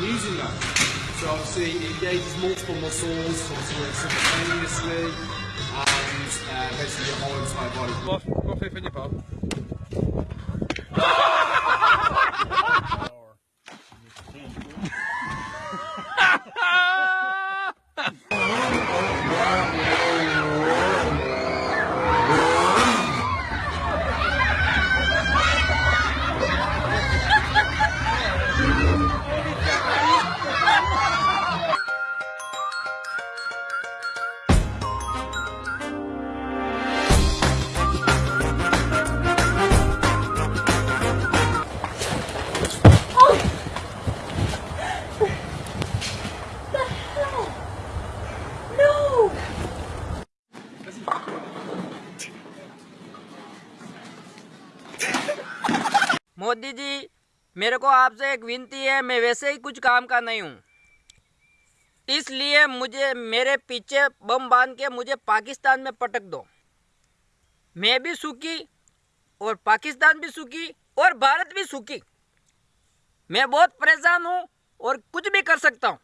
using them. So obviously it engages multiple muscles, simultaneously, and uh, basically your whole entire body. Łapie nie pan. No! Modi ji, मेरे को आपसे एक विनती है, मैं वैसे ही कुछ काम का नहीं हूँ। इसलिए मुझे, मेरे पीछे बम बाँध के मुझे पाकिस्तान में पटक दो। मैं भी सुखी, और पाकिस्तान भी सुखी, और भारत भी सुखी। मैं बहुत परेशान हूँ, और कुछ भी कर सकता हूँ।